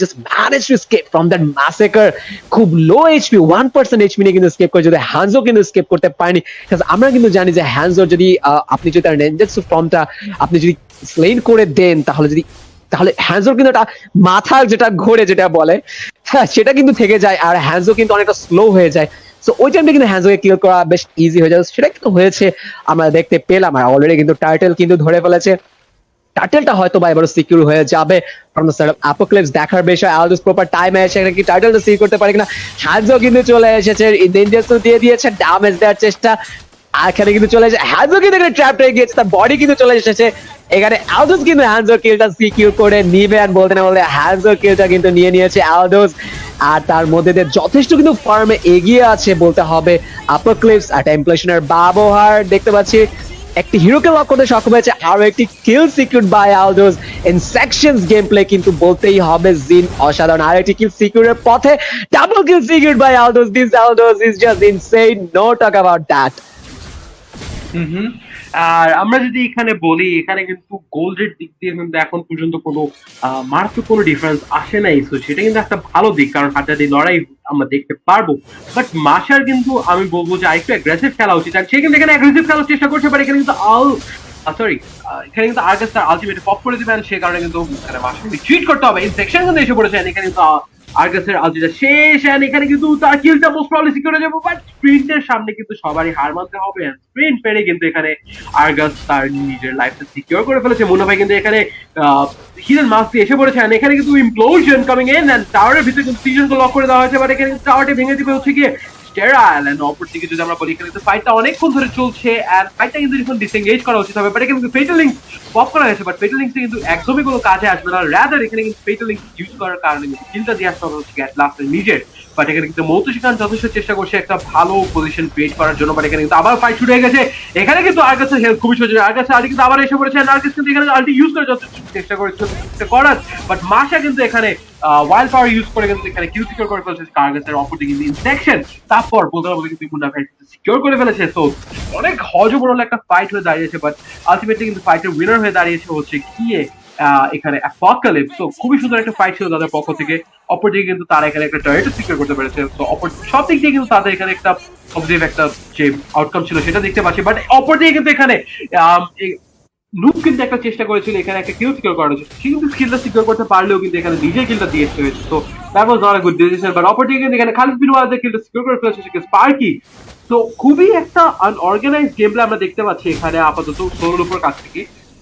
just manage to escape from that massacre খুব low HP one percent HP নিয়ে কিন্তু স্কেপ করে যদি হ্যান্ডজো কিন্তু স্কেপ করতে পারেনি। আমরা কিন্তু জানি যে হ্যান্ডজোর যদি আপনি যদি তার নেঞ্জেটসু ফর্মটা আপনি যদি স্লেন করে দেন, তাহলে যদি, তাহলে হ্যান্ডজোর কিন্তু একটা মাথা যেটা ঘোরে যেটা বলে হ্যাঁ সেটা কিন্তু থেকে যায় আর হ্যান্ডজো কিন্তু অনেকটা স্লো হয়ে যায়। সো ওই টাইমটা কিন্তু হ্যান্ডজোকে কিল করা বেশ ইজি হয়ে যায়। সেটা কিন্তু হয়েছে, আমরা দেখতে পেলাম। আর অলরেডি কিন্তু টাইটেল কিন্তু ধরে ফেলেছে। টাইটেলটা হয়তো বা এবারও সিকিউর হয়ে যাবে। দ্য অ্যাপোক্লিপস দেখার বিষয় আলদোস প্রপার টাইমে এসে কি টাইটেলটা সিকিউর করতে পারে কিনা হ্যাজও কিন্তু চলে এসেছে। ইন্ডিয়ান্সও দিয়ে দিয়েছে ড্যামেজ দেওয়ার চেষ্টা। আর এখানে কিন্তু চলে এসেছে হ্যাজও কিন্তু এখানে ট্র্যাপ হয়ে গিয়েছে, তার বডি কিন্তু চলে এসেছে। এখানে আলদোস কিন্তু হ্যান্ডজোর কিলটা সিকিউর করে নিবে আর বলতে না বলতে হ্যান্ডজোর কিলটা কিন্তু নিয়ে নিয়েছে আলদোস আর তার মধ্যে দিয়ে যথেষ্ট কিন্তু ফার্মে এগিয়ে আছে বলতে হবে আপার ক্লিপস আর টেম্পলেশনের ব্যবহার দেখতে পাচ্ছি। একটি হিরোকে লক করতে সক্ষম হয়েছে আরও একটি kill secure by Aldous in sections game play কিন্তু বলতেই হবে জিন অসাধারণ। আর একটি কিল সিকিউরের পথে double kill secure by Aldous this Aldous is just insane no talk about that hmm hmm. আর আমরা যদি এখানে বলি, এখানে কিন্তু গোল্ডের দিক দিয়ে কিন্তু এখন পর্যন্ত কোনো মারাত্মক কোনো ডিফারেন্স আসে নাই। তো সেটা কিন্তু একটা ভালো দিক, কারণ হাড্ডাহাড্ডি লড়াই আমরা দেখতে পারব। বাট মাসার কিন্তু আমি বলব যে আরেকটু অ্যাগ্রেসিভ খেলা উচিত। আর সে কিন্তু এখানে অ্যাগ্রেসিভ খেলার চেষ্টা করতে পারে এখানে কিন্তু আল সরি এখানে কিন্তু আর্গাস তার পপ করে দিবেন সে কারণে কিন্তু এখানে মাসার ট্রিট করতে হবে। এই সেকশন কিন্তু এসে পড়েছে এখানে কিন্তু আলজিরা শেষ এন্ড এখানে কিন্তু তার কিলটা মোস্ট প্রবলি সিকিউর হয়ে যাবে বাট স্প্রিন্টের সামনে কিন্তু সবারই হার মানতে হবে স্প্রিন্ট পেরে কিন্তু এখানে আর্গাস তার নিজের লাইফটা সিকিউর করে ফেলেছে। মুন্না ভাই কিন্তু এখানে হিডেন মাস্ক দিয়ে এসে পড়েছে এখানে কিন্তু ইমপ্লোশন কামিং ইন এন্ড টাওয়ারের ভিতরে কিন্তু লক করে দেওয়া হয়েছে বাট এখানে টাওয়ারটি ভেঙে দিবে হচ্ছে গিয়ে অপর দিকে যদি আমরা বলি, এখানে ফাইটটা অনেকক্ষণ ধরে চলছে আর ফাইটটা কিন্তু এখন করা উচিত হবে বাট কিন্তু ফেটাল লিঙ্ক পপ করা বাট ফেটাল লিঙ্কটা কিন্তু একদমই কোনো কাজে আসবে না। রাদার এখানে কিন্তু ফেটাল লিঙ্ক ইউজ করার কারণে কিন্তু কিলটা দিয়ে আসতে হবে হচ্ছে গ্যাট লাস্টের নিজের। বাট এখানে কিন্তু মৌতু সেখান যথেষ্ট চেষ্টা করছে একটা ভালো পজিশন ক্রিয়েট করার জন্য বাট এখানে কিন্তু আবার ফাইট শুরু হয়ে গেছে। এখানে কিন্তু আর্গাসের হেলথ খুবই কিন্তু আবার এসে পড়েছে কিন্তু এখানে আলটি ইউজ করে যথেষ্ট চেষ্টা করার। বাট মাসা কিন্তু এখানে ওয়াইল্ড পাওয়ার ইউজ করে কিন্তু এখানে কিল সিকিউর করে ফেলছে আর্গাসের অপরদিকে কিন্তু ইনসেকশন তারপর বলতে কিন্তু ভাই সিকিউর করে ফেলেছে। তো অনেক হজবরল একটা ফাইট হয়ে দাঁড়িয়েছে বাট আলটিমেটলি কিন্তু ফাইটের উইনার হয়ে দাঁড়িয়েছে হচ্ছে গিয়ে এখানে অ্যাপোকালিপস তো খুবই সুন্দর একটা ফাইট ছিল তাদের পক্ষ থেকে। অপরদিকে কিন্তু তারা এখানে একটা সিকিউর করতে পেরেছে। তো অপর, সব দিক দিয়ে কিন্তু তাদের এখানে একটা পজিটিভ একটা যে আউটকাম ছিল সেটা দেখতে পাচ্ছি। বাট অপরদিকে কিন্তু এখানে লুপ কিন্তু একটা চেষ্টা করেছিল, এখানে একটা কিল সিকিউর করার জন্য। সে কিন্তু স্কিলটা সিকিউর করতে পারলেও কিন্তু এখানে নিজের কিলটা দিয়ে হয়েছে। তো that was not good decision but অপরদিকে কিন্তু এখানে খালিদ বিন কিলটা সিকিউর করে ফেলেছে সেখানে স্পার্কি তো খুবই একটা আনঅর্গানাইজ গেম প্লে আমরা দেখতে পাচ্ছি এখানে আপাতত সোলোর উপর কাছ থেকে।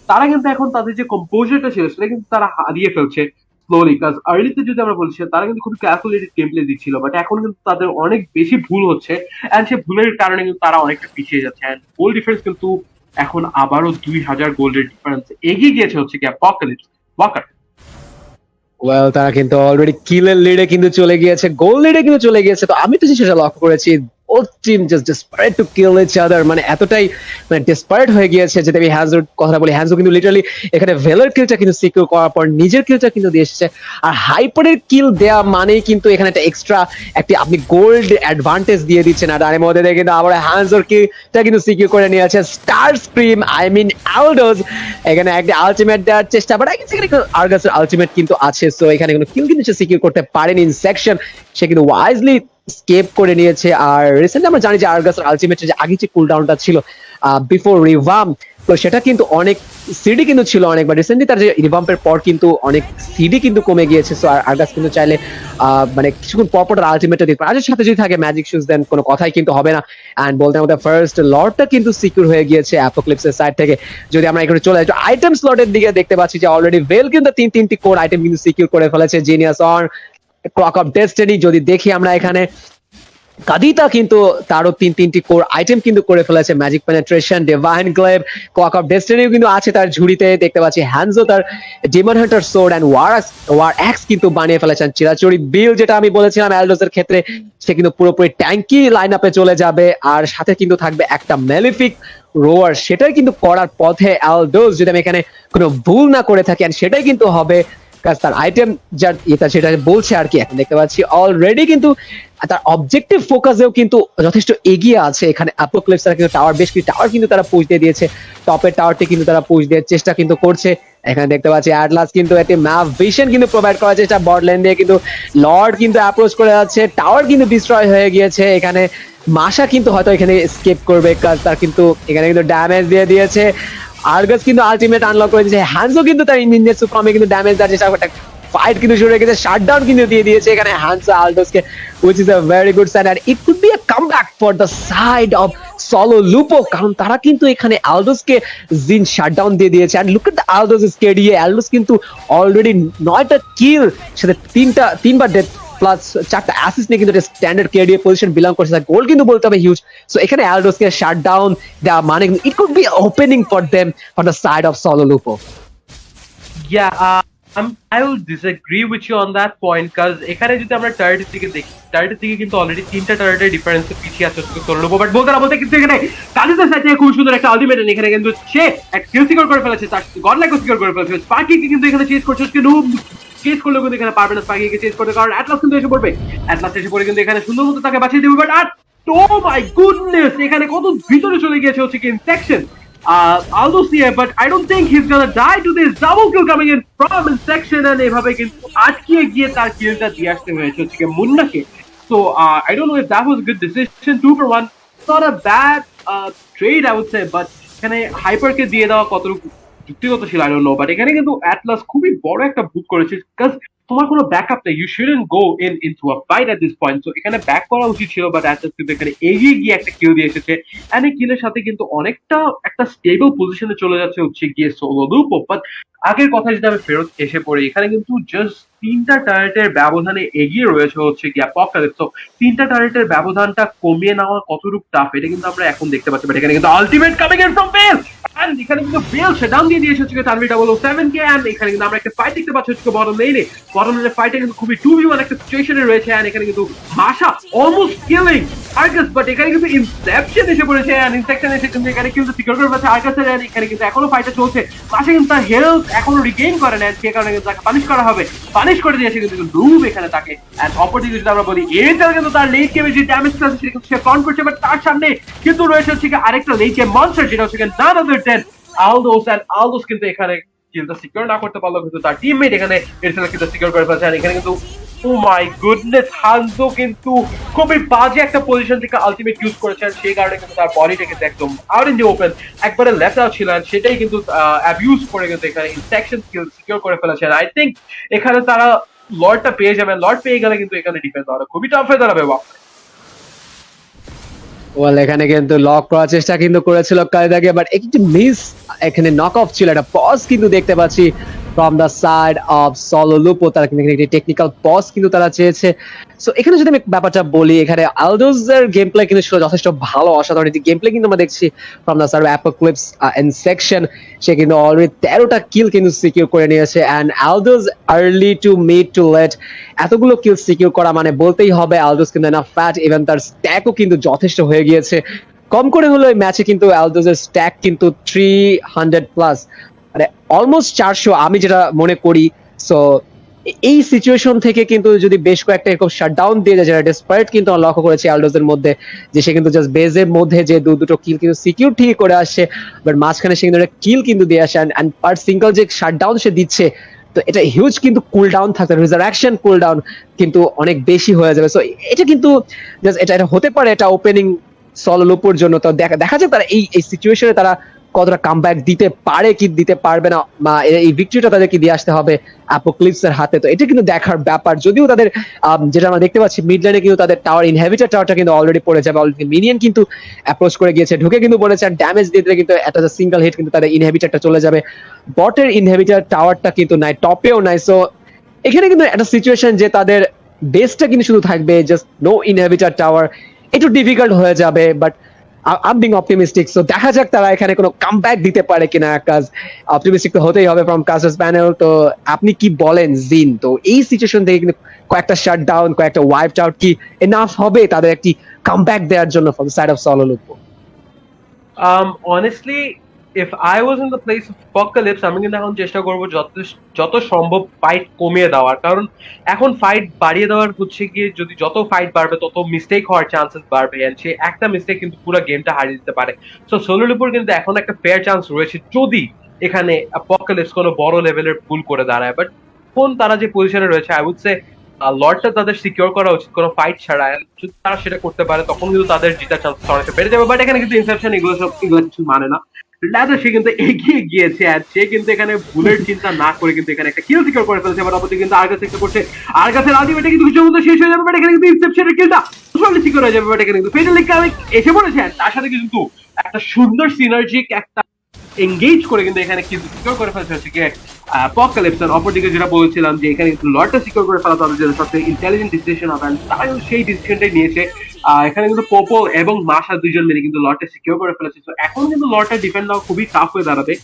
তারা কিন্তু এখন তাদের যে কম্পোজারটা ছিল, সেটা কিন্তু তারা হারিয়ে ফেলছে। স্লোলি কাজ আর্লিতে যদি আমরা বলছি তারা কিন্তু খুবই ক্যালকুলেটেড গেম প্লে দিচ্ছিল বাট এখন কিন্তু তাদের অনেক বেশি ভুল হচ্ছে অ্যান্ড সে ভুলের কারণে কিন্তু তারা অনেকটা পিছিয়ে যাচ্ছে অ্যান্ড গোল ডিফারেন্স কিন্তু এখন আবারও দুই হাজার গোল্ডের ডিফারেন্স এগিয়ে গিয়েছে হচ্ছে কি অ্যাপোকালিপস ওয়াকার ওয়েল তারা কিন্তু অলরেডি কিলের লিডে কিন্তু চলে গিয়েছে গোল লিডে কিন্তু চলে গিয়েছে, তো আমি তো সেটা লক্ষ্য করেছি আদার মানে এতটাই মানে হয়ে গিয়েছে যদি আমি হ্যান্সোর কথা কিন্তু এখানে ভেলার কিন্তু সিকিউর করার পর নিজের কিন্তু এসেছে। আর হাইপারের কিল কিন্তু এখানে একটা এক্সট্রা আপনি গোল্ড অ্যাডভান্টেজ দিয়ে দিচ্ছেন। আর মধ্যে কিন্তু আবার হ্যান্সোর কিলটা কিন্তু সিকিউর করে নিয়ে আছে star scream I mean Aldous এখানে একটা আলটিমেট দেওয়ার চেষ্টা বাট আলটিমেট কিন্তু আছে। সো এখানে কিল কিন্তু সিকিউর করতে পারেনি সেকশন সে কিন্তু ওয়াইজলি স্কেপ করে নিয়েছে। আর রিসেন্টলি আমরা জানি যে আর্গাসের আলটিমেটের যে আগে যে কুলডাউনটা ছিল বিফোর রিভাম তো সেটা কিন্তু অনেক সিডি কিন্তু ছিল অনেক বা রিসেন্টলি তার যে রিভাম্পের পর কিন্তু অনেক সিডি কিন্তু কমে গিয়েছে। সো আর আর্গাস কিন্তু চাইলে মানে কিছুক্ষণ পর পর আলটিমেটটা দিতে পারে। সাথে যদি থাকে ম্যাজিক শুজ দেন কোনো কথাই কিন্তু হবে না। অ্যান্ড বলতে আমাদের ফার্স্ট লর্ডটা কিন্তু সিকিউর হয়ে গিয়েছে অ্যাপোক্লিপসের সাইড থেকে। যদি আমরা এখানে চলে যাই আইটেম স্লটের দিকে দেখতে পাচ্ছি যে অলরেডি ভেল কিন্তু তিন, তিনটি কোর আইটেম কিন্তু সিকিউর করে ফেলেছে। Genius on clock of destiny যদি দেখি আমরা এখানে, কাদিতা কিন্তু তারও তিন তিনটি কোর আইটেম কিন্তু করে ফেলেছে magic penetration divine glaive clock of ডেস্টিনিও কিন্তু আছে তার ঝুড়িতে, দেখতে পাচ্ছি হ্যান্ডজো তার demon hunter sword and war war axe কিন্তু বানিয়ে ফেলেছেন চিরাচুরি বিল যেটা আমি বলেছিলাম অ্যালডোসের ক্ষেত্রে, সে কিন্তু পুরোপুরি ট্যাঙ্কি লাইন আপে চলে যাবে, আর সাথে কিন্তু থাকবে একটা মেলিফিক রোয়ার সেটাই কিন্তু করার পথে অ্যালডোস যদি আমি এখানে কোনো ভুল না করে থাকি, and সেটাই কিন্তু হবে কাজ তার আইটেম যার এটা সেটা বলছে আর কি, এখন দেখতে পাচ্ছি অলরেডি কিন্তু তার অবজেক্টিভ ফোকাসেও কিন্তু যথেষ্ট এগিয়ে আছে। এখানে অ্যাপোক্লিপস তারা কিন্তু টাওয়ার বেশ কিছু টাওয়ার কিন্তু তারা দিয়ে দিয়েছে। টপের টাওয়ারটি কিন্তু তারা পুষ দেওয়ার চেষ্টা কিন্তু করছে। এখানে দেখতে পাচ্ছি অ্যাটলাস কিন্তু একটি ম্যাপ ভিশন কিন্তু প্রোভাইড করার চেষ্টা বট লেন দিয়ে কিন্তু লর্ড কিন্তু অ্যাপ্রোচ করে যাচ্ছে টাওয়ার কিন্তু ডিস্ট্রয় হয়ে গিয়েছে। এখানে মাসা কিন্তু হয়তো এখানে স্কেপ করবে কাজ তার কিন্তু এখানে কিন্তু ড্যামেজ দিয়ে দিয়েছে। আর্গাস কিন্তু আলটিমেট আনলক করে দিয়েছে হ্যান্সও কিন্তু তার ইঞ্জিনিয়ার সুপ্রামে কিন্তু ড্যামেজ দেওয়ার চেষ্টা করতে ফাইট কিন্তু শুরু হয়ে গেছে শাটডাউন কিন্তু দিয়ে দিয়েছে এখানে Hanzo আলডোসকে which is a very good sign and it could be a comeback for the side of Solo Lupo কারণ তারা কিন্তু এখানে আলডোসকে জিন শাটডাউন দিয়ে দিয়েছে। And look at the Aldous is স্কেডিয়ে Aldous কিন্তু অলরেডি নয়টা কিল সাথে তিনটা, তিনবার ডেথ প্লাস চারটা অ্যাসিস্ট নিয়ে কিন্তু স্ট্যান্ডার্ড কেডিএ পজিশন বিলং করছে। তার গোল কিন্তু বলতে হবে হিউজ সো এখানে অ্যালডোসকে শাট ডাউন দেওয়া মানে it could be opening for them for the side of Solo Lupo uh, I'm, I will disagree with you on that point because এখানে যদি আমরা টার্গেটের দিকে দেখি টার্গেটের দিকে কিন্তু অলরেডি তিনটা টার্গেটের ডিফারেন্সে পিছিয়ে আছে সোলো লুপো বাট বলতে না বলতে কিন্তু এখানে কালিসের থেকে খুব সুন্দর একটা আলটিমেট এখানে কিন্তু সে এক কিল সিকিউর করে ফেলেছে তার গড লাইকও সিকিউর করে ফেলেছে। স্পার্কিকে কিন্তু এখানে চেস করছে কিন্তু চেস করলেও কিন্তু এখানে পারবে না স্পার্কিকে চেস করতে কারণ অ্যাটলাস কিন্তু এসে পড়বে। অ্যাটলাস এসে পড়ে কিন্তু এখানে সুন্দর মতো তাকে বাঁচিয়ে দেবে বাট আর মাই গুডনেস এখানে কত ভিতরে চলে গিয়েছে হচ্ছে কি I don't think he's gonna die to this double kill coming in from section and এভাবে কিন্তু আটকিয়ে গিয়ে তার কিলটা দিয়ে আসতে হয়েছে হচ্ছে কি মুন্নাকে। Know if that was a good decision two for one it's not a bad uh, trade I would say but এখানে হাইপারকে দিয়ে দেওয়া কতটুকু যুক্তিগত ছিল আই নো বাট এখানে কিন্তু অ্যাটলাস খুবই বড় একটা বুক করেছে তোমার কোনো ব্যাকআপ নেই you shouldn't go in into a fight this point so এখানে ব্যাক করা উচিত ছিল বাট অ্যাটলাস কিন্তু এখানে এগিয়ে গিয়ে একটা কিল দিয়ে এসেছে এন্ড এই কিলের সাথে কিন্তু অনেকটা একটা স্টেবল পজিশনে চলে যাচ্ছে হচ্ছে গিয়ে সোলো লুপো বাট আগের কথা যদি আমি ফেরত এসে পড়ি, এখানে কিন্তু জাস্ট তিনটা টার্গেটের ব্যবধানে এগিয়ে রয়েছে হচ্ছে গিয়ে পকালিপস তো তিনটা টার্গেটের ব্যবধানটা কমিয়ে নেওয়া কতটুকু টাফ এটা কিন্তু আমরা এখন দেখতে পাচ্ছি বাট এখানে কিন্তু ultimate coming in from Bell and এখানে কিন্তু বেল ডাউন দিয়ে দিয়েছে হচ্ছে Tanvi double O seven K and এখানে কিন্তু আমরা একটা ফাইট দেখতে পাচ্ছি হচ্ছে বটম লেনে বটম লেনে ফাইটে কিন্তু খুবই টু ভি ওয়ান একটা সিচুয়েশনে রয়েছে এন্ড এখানে কিন্তু মাসা অলমোস্ট কিলিং আর্গাস বাট এখানে কিন্তু ইনসেপশন এসে পড়েছে এন্ড ইনসেপশন এসে কিন্তু এখানে কিন্তু সিকিউর করে ফেলেছে আর্গাসের এন্ড এখানে কিন্তু এখনও ফাইটে চলছে। মাসা কিন্তু তার হেলথ এখনও রিগেইন করে নেন সে কারণে কিন্তু তাকে পানিশ করা হবে। পানিশ করে দিয়েছে কিন্তু লুব এখানে তাকে। অপরদিকে যদি আমরা বলি কিন্তু তার লেট গেমে যে সেটা সে করছে বাট তার সামনে কিন্তু রয়েছে হচ্ছে আরেকটা লেট গেম মনস্টার যেটা হচ্ছে নান আদার দেন আলদোস আলদোস কিন্তু এখানে সিকিউর না করতে পারল, কিন্তু তার টিমমেট এখানে কিন্তু সিকিউর করে ফেলছে। এখানে কিন্তু ও মাই গুডনেস হানজো কিন্তু খুবই বাজে একটা পজিশন থেকে আলটিমেট ইউজ করেছেন সেই কারণে কিন্তু তার বডিটা কিন্তু একদম আউট ইন দি ওপেন একবারে লেফট আউট ছিল সেটাই কিন্তু অ্যাবিউজ করে কিন্তু এখানে ইনসেকশন স্কিল সিকিউর করে ফেলেছেন আই থিঙ্ক এখানে তারা লর্ডটা পেয়ে যাবে লর্ড পেয়ে গেলে কিন্তু এখানে ডিফেন্স আরও খুবই টাফ হয়ে দাঁড়াবে, বাপ ওয়াল এখানে কিন্তু লক করার চেষ্টা কিন্তু করেছিল কায়দাকে বাট একটু মিস এখানে নক অফ ছিল। একটা পজ কিন্তু দেখতে পাচ্ছি from the side of Solo Lupo তারা কিন্তু একটি টেকনিক্যাল পজ কিন্তু তারা চেয়েছে। সো এখানে যদি আমি ব্যাপারটা বলি, এখানে আলদোজের গেম প্লে কিন্তু ছিল যথেষ্ট ভালো, অসাধারণ গেম প্লে কিন্তু আমরা দেখছি from the side Apocalypse and section সে কিন্তু অলরেডি তেরোটা কিল কিন্তু সিকিউর করে নিয়েছে and Aldous early to mid to late এতগুলো কিল সিকিউর করা মানে বলতেই হবে আলদোজ কিন্তু না ফ্যাট ইভেন তার স্ট্যাকও কিন্তু যথেষ্ট হয়ে গিয়েছে। কম করে হলো এই ম্যাচে কিন্তু আলদোজের স্ট্যাক কিন্তু থ্রি হান্ড্রেড প্লাস মানে অলমোস্ট চারশো, আমি যেটা মনে করি সো এই সিচুয়েশন থেকে কিন্তু যদি বেশ কয়েকটা এরকম শাটডাউন দিয়ে যায়, যেটা ডেসপারেট কিন্তু আমরা লক্ষ্য করেছি আলডোজের মধ্যে, যে সে কিন্তু জাস্ট বেজের মধ্যে যে দু দুটো কিল কিন্তু সিকিউর ঠিক করে আসছে বাট মাঝখানে সে কিন্তু একটা কিল কিন্তু দিয়ে আসে অ্যান্ড পার সিঙ্গল যে শাটডাউন সে দিচ্ছে, তো এটা হিউজ কিন্তু কুল ডাউন থাকতে রিজারাকশন কুল ডাউন কিন্তু অনেক বেশি হয়ে যাবে। সো এটা কিন্তু জাস্ট এটা এটা হতে পারে, এটা ওপেনিং সললোপুর জন্য। তো দেখা দেখা যাক তারা এই এই সিচুয়েশনে তারা কতটা কামব্যাক দিতে পারে কি দিতে পারবে না এই ভিক্টরিটা তাদেরকে দিয়ে আসতে হবে অ্যাপোক্লিপস এর হাতে। তো এটা কিন্তু দেখার ব্যাপার। যদিও তাদের যেটা আমরা দেখতে পাচ্ছি মিড লাইনে কিন্তু তাদের টাওয়ার ইনহেভিটার টাওয়ারটা কিন্তু অলরেডি পড়ে যাবে। অলরেডি মিনিয়ন কিন্তু অ্যাপ্রোচ করে গিয়েছে, ঢুকে কিন্তু বলেছে আর ড্যামেজ দিয়ে দিলে কিন্তু একটা সিঙ্গেল হিট কিন্তু তাদের ইনহেভিটারটা চলে যাবে। বটের ইনহেভিটার টাওয়ারটা কিন্তু নাই টপেও নাই। সো এখানে কিন্তু একটা সিচুয়েশন যে তাদের বেসটা কিন্তু শুধু থাকবে জাস্ট নো ইনহেভিটার টাওয়ার একটু ডিফিকাল্ট হয়ে যাবে but um being optimistic so দেখা যাক তারা এখানে কোনো কামব্যাক দিতে পারে কিনা কাজ অপটিমিস্টিক তো হতেই হবে ফ্রম কাসাস প্যানেল তো আপনি কি বলেন, জিন? তো এই সিচুয়েশন থেকে কিন্তু কয়েকটা শাট ডাউন কয়েকটা ওয়াইপ আউট কি এনাফ হবে তাদের একটি কামব্যাক দেওয়ার জন্য from side of Solo Lupo honestly I was in the place of Apocalypse, আমি কিন্তু এখন চেষ্টা করব যত সম্ভব ফাইট কমিয়ে দেওয়ার। কারণ এখন ফাইট বাড়িয়ে দেওয়ার হচ্ছে গিয়ে যদি যত ফাইট বাড়বে, তত মিস্টেক হওয়ার চান্সেস বাড়বে। And সে একটা মিস্টেক কিন্তু পুরো গেমটা হারিয়ে দিতে পারে। সো সোলোর কিন্তু এখন একটা ফেয়ার চান্স রয়েছে যদি এখানে অ্যাপোকালিপস কোনো বড় লেভেলের ভুল করে দাঁড়ায়। বাট কোন তারা যে পজিশনে রয়েছে আই উড সে লর্ডটা তাদের সিকিউর করা উচিত। কোনো ফাইট ছাড়া। যদি তারা সেটা করতে পারে, তখন কিন্তু তাদের জিতার চান্স অনেকটা বেড়ে যাবে। বাট এখানে কিন্তু ইনসেপশন এগুলো সব এগুলো কিছু মানে না। সে কিন্তু এগিয়ে গিয়েছে আর সে কিন্তু এখানে ভুলের চিন্তা না করে কিন্তু এখানে একটা কিল সিকিউর করে ফেলছে, এবার অপরদিকে কিন্তু আর কাছে একটা করছে আর কাছে আলটিমেটলি কিন্তু কিছু মধ্যে শেষ হয়ে যাবে এখানে কিন্তু ইনসেপশনের কিলটা আসলে সিকিউর হয়ে যাবে বাট এখানে কিন্তু ফেটালি কামিক এসে পড়েছে তার সাথে কিন্তু একটা সুন্দর সিনার্জিক একটা এঙ্গেজ করে কিন্তু এখানে কিন্তু সিকিউর করে ফেলছে অপোকালিপস আর অপরদিকে যেটা বলছিলাম যে এখানে কিন্তু লটটা সিকিউর করে ফেলা তাদের জন্য সবচেয়ে ইন্টেলিজেন্ট ডিসিশন হবে তারাও সেই ডিসিশনটাই নিয়েছে। এখানে কিন্তু পোপো এবং মাসা দুজন মিলে কিন্তু লটটা সিকিউর করে ফেলেছে। তো এখন কিন্তু লটটা ডিফেন্ড দেওয়া খুবই টাফ হয়ে দাঁড়াবে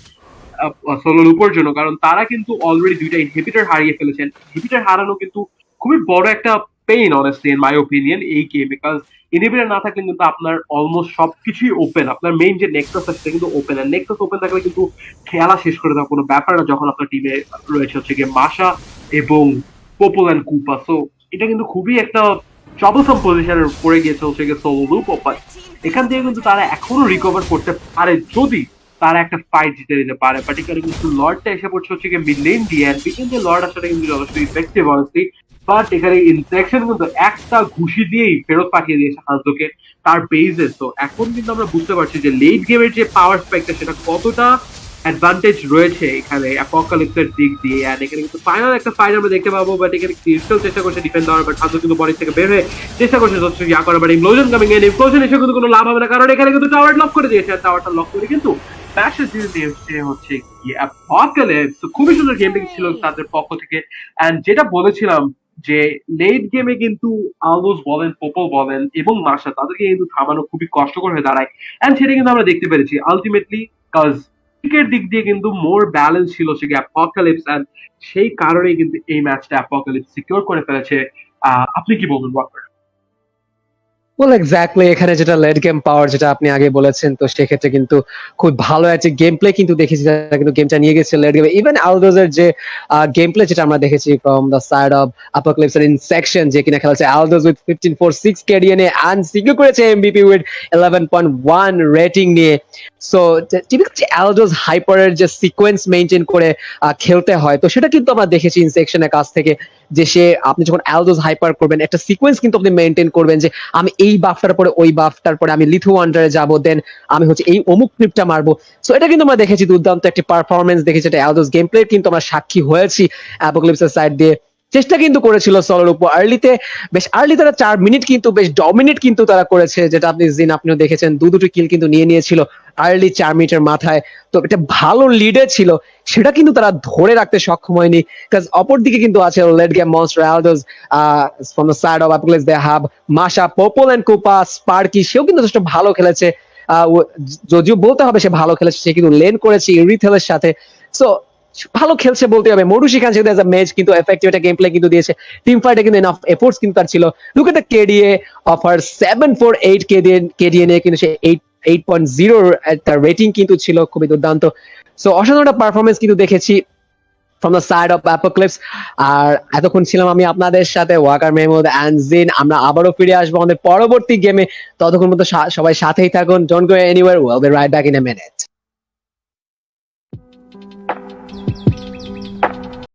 সোলোর উপর জন্য, কারণ তারা কিন্তু অলরেডি দুইটা ইনহিবিটার হারিয়ে ফেলেছেন ইনহিবিটার হারানো কিন্তু খুবই বড় একটা pain honestly in my opinion এই গেম বিকজ ইনহিবিটার না থাকলে কিন্তু আপনার অলমোস্ট সবকিছুই ওপেন আপনার মেইন যে নেক্সাস আছে, সেটা কিন্তু ওপেন আর নেক্সাস ওপেন থাকলে কিন্তু খেলা শেষ করে দেওয়া কোনো ব্যাপার না, যখন আপনার টিমে রয়েছে হচ্ছে গিয়ে মাসা এবং পোপল অ্যান্ড কুপা সো এটা কিন্তু খুবই একটা ট্রাবলসাম পজিশনে পড়ে গিয়েছে হচ্ছে গিয়ে সোলো লুপ বাট এখান থেকে কিন্তু তারা এখনও রিকভার করতে পারে, যদি তারা একটা ফাইট জিতে দিতে পারে। পার্টিকুলার কিন্তু লর্ডটা এসে পড়ছে হচ্ছে গিয়ে অ্যান্ড পিছন যে লর্ড আসলে কিন্তু যথেষ্ট ইফেক্টিভ অনেস্টলি বাট এখানে ইনসেকশন কিন্তু একটা ঘুষি দিয়েই ফেরত পাঠিয়ে দিয়েছে হাজোকে তার বেজে তো এখন কিন্তু আমরা বুঝতে পারছি যে লেট গেমের যে পাওয়ার স্পেকটা সেটা কতটা অ্যাডভান্টেজ রয়েছে এখানে অ্যাপোকালিপসের দিক দিয়ে। এন্ড এখানে কিন্তু ফাইনাল একটা ফাইট আমরা দেখতে পাবো বাট এখানে ক্রিস্টাল চেষ্টা করছে ডিফেন্ড দেওয়ার বাট হাজো কিন্তু বডি থেকে বের হয়ে চেষ্টা করছে যথেষ্ট ইয়া করার। But implosion coming in implosion এসে কিন্তু কোনো লাভ হবে না, কারণ এখানে কিন্তু টাওয়ার লক করে দিয়েছে। আর টাওয়ারটা লক করে কিন্তু ম্যাচের জিতে দিয়েছে হচ্ছে অ্যাপোকালিপস খুবই সুন্দর গেমিং ছিল তাদের পক্ষ থেকে। এন্ড যেটা বলেছিলাম যে লেট গেমে কিন্তু আলবোস বলেন পোপো বলেন এবং মাসা তাদেরকে কিন্তু থামানো খুবই কষ্টকর হয়ে দাঁড়ায়। অ্যান্ড সেটা কিন্তু আমরা দেখতে পেরেছি। আলটিমেটলি কাজ ক্রিকেট দিক দিয়ে কিন্তু মোর ব্যালেন্স ছিল সে অ্যাপোকালিপস অ্যান্ড সেই কারণেই কিন্তু এই ম্যাচটা অ্যাপোকালিপস সিকিউর করে ফেলেছে। আপনি কি বলবেন ওয়াকার ওয়েল এক্স্যাক্টলি এখানে যেটা লেট গেম পাওয়ার যেটা আপনি আগে বলেছেন, তো সেক্ষেত্রে কিন্তু খুব ভালো একটা গেম প্লে কিন্তু দেখেছি কিন্তু গেমটা নিয়ে গেছে লেট ইভেন আলদোজের যে গেম প্লে যেটা আমরা দেখেছি ফ্রম দ্য সাইড অফ যে কিনা Aldous with fifteen four six করেছে MVP with eleven point one rating নিয়ে। সো হাইপারের যে সিকোয়েন্স মেনটেন করে খেলতে হয়, তো সেটা কিন্তু আমরা দেখেছি ইনসেকশনের কাছ থেকে, যে সে, আপনি যখন অ্যালদোজ হাইপার করবেন, একটা সিকোয়েন্স কিন্তু আপনি মেনটেন করবেন যে, আমি এই বাফটার পরে ওই বাফটার পরে আমি লিথু ওয়ান্ডারে যাব দেন আমি হচ্ছে এই অমুক ক্লিপটা মারবো। সো এটা কিন্তু আমরা দেখেছি দুর্দান্ত একটি পারফরমেন্স দেখেছি এটা অ্যালদোজ গেম প্লে কিন্তু আমরা সাক্ষী হয়েছি অ্যাপোক্লিপসের সাইড দিয়ে। চেষ্টা কিন্তু করেছিল সলোর উপর। আর্লিতে বেশ আর্লি তারা চার মিনিট কিন্তু, বেশ ডমিনেট কিন্তু তারা করেছে, যেটা আপনি, জিন, আপনিও দেখেছেন, দু দুটো কিল কিন্তু নিয়ে নিয়েছিল আর্লি চার মিনিটের মাথায়। তো এটা ভালো লিডে ছিল, সেটা কিন্তু তারা ধরে রাখতে সক্ষম হয়নি কাজ অপর দিকে কিন্তু আছে late game monster Aldous from the side of the মাশা পোপল এন্ড কোপা স্পার্কি সেও কিন্তু যথেষ্ট ভালো খেলেছে। যদিও বলতে হবে সে ভালো খেলেছে, সে কিন্তু লেন করেছে ইরিথেলের সাথে। সো ভালো খেলছে বলতে হবে। মরুশি খান সেখানে ম্যাচ কিন্তু এফেক্টিভ একটা গেম প্লে কিন্তু দিয়েছে। টিম ফাইটে কিন্তু এনাফ এফোর্টস কিন্তু তার ছিল। Look at KDA of seven four eight KDA KDA নিয়ে কিন্তু সে এইট এইট পয়েন্ট জিরো তার রেটিং কিন্তু ছিল, খুবই দুর্দান্ত। সো অসাধারণ একটা পারফরমেন্স কিন্তু দেখেছি from the side of Apocalypse আর এতক্ষণ ছিলাম আমি আপনাদের সাথে ওয়াকার মেহমুদ অ্যান্ড জিন আমরা আবারও ফিরে আসব আমাদের পরবর্তী গেমে ততক্ষণ মতো সবাই সাথেই থাকুন। Don't go anywhere we'll be right back in a minute